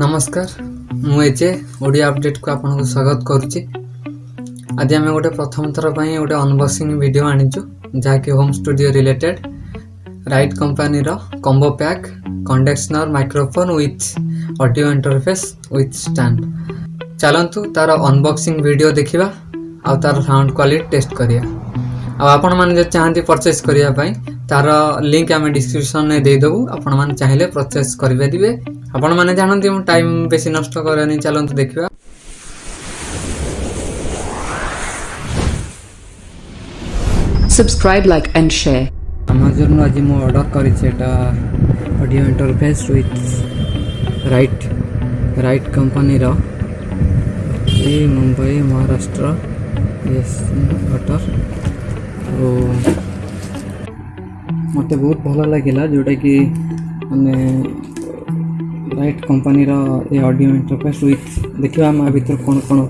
ନମସ୍କାର ମୁଁ ଏଜେ ଓଡ଼ିଆ ଅପଡ଼େଟ୍କୁ ଆପଣଙ୍କୁ ସ୍ୱାଗତ କରୁଛି ଆଜି ଆମେ ଗୋଟେ ପ୍ରଥମ ଥର ପାଇଁ ଗୋଟେ ଅନବକ୍ସିଂ ଭିଡ଼ିଓ ଆଣିଛୁ ଯାହାକି ହୋମ୍ ଷ୍ଟୁଡ଼ିଓ ରିଲେଟେଡ୍ ରାଇଟ୍ କମ୍ପାନୀର combo pack condenser microphone with audio interface with stand ଚାଲନ୍ତୁ ତା'ର ଅନବକ୍ସିଂ ଭିଡ଼ିଓ ଦେଖିବା ଆଉ ତା'ର ସାଉଣ୍ଡ କ୍ୱାଲିଟି ଟେଷ୍ଟ କରିବା ଆଉ ଆପଣମାନେ ଯଦି ଚାହାନ୍ତି ପରଚେସ୍ କରିବା ପାଇଁ ତା'ର ଲିଙ୍କ୍ ଆମେ ଡିସ୍କ୍ରିପ୍ସନ୍ରେ ଦେଇଦେବୁ ଆପଣମାନେ ଚାହିଁଲେ ପରଚେସ୍ କରିପାରିବେ ଆପଣମାନେ ଜାଣନ୍ତି ମୁଁ ଟାଇମ୍ ବେଶୀ ନଷ୍ଟ କରେନି ଚାଲନ୍ତୁ ଦେଖିବା subscribe like and share আমাজনରୁ ଆଜି ମୁଁ ଅର୍ଡ଼ର କରିଛି ଏଇଟା audio interface with right right କମ୍ପାନୀର ମୁମ୍ବାଇ ମହାରାଷ୍ଟ୍ର ଅର୍ଡ଼ର ଆଉ ମୋତେ ବହୁତ ଭଲ ଲାଗିଲା ଯେଉଁଟାକି ମାନେ राइट कंपानी ए अडियो इंटरफेस विथ देखा मैं भितर कौन कौन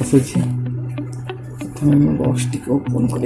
पशुच्छे बक्स टी ओपन कर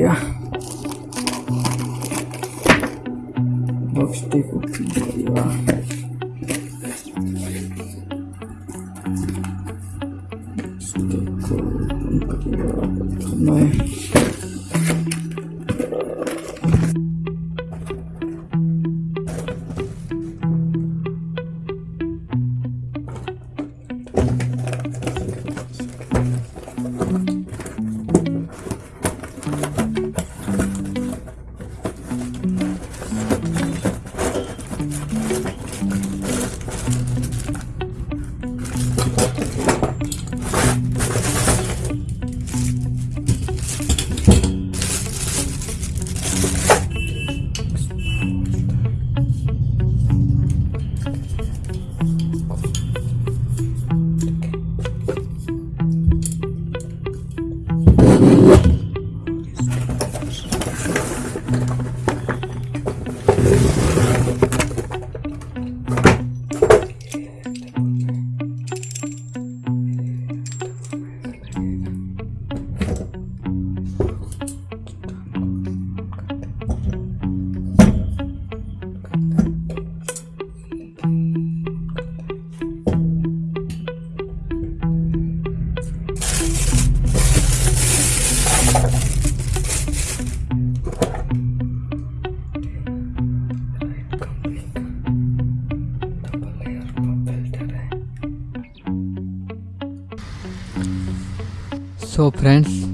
सो फ्रेंड्स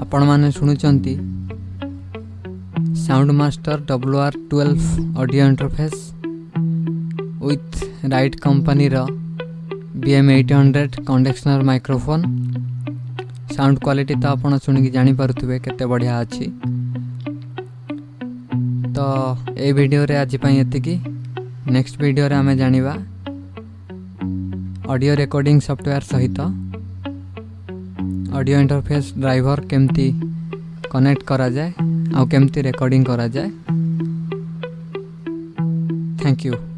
आपण मैंने शुणुंट sound master W R twelve audio interface with right company BM eight hundred condenser microphone sound quality तो आपड़ शुणी जानीपे के बढ़िया अच्छी तो ये भिडियो आज एति ନେକ୍ସଟ ଭିଡ଼ିଓରେ ଆମେ ଜାଣିବା ଅଡ଼ିଓ ରେକର୍ଡ଼ିଂ ସଫ୍ଟୱେୟାର ସହିତ ଅଡ଼ିଓ ଇଣ୍ଟରଫେସ୍ ଡ୍ରାଇଭର କେମିତି କନେକ୍ଟ କରାଯାଏ ଆଉ କେମିତି ରେକର୍ଡ଼ିଂ କରାଯାଏ ଥ୍ୟାଙ୍କ ୟୁ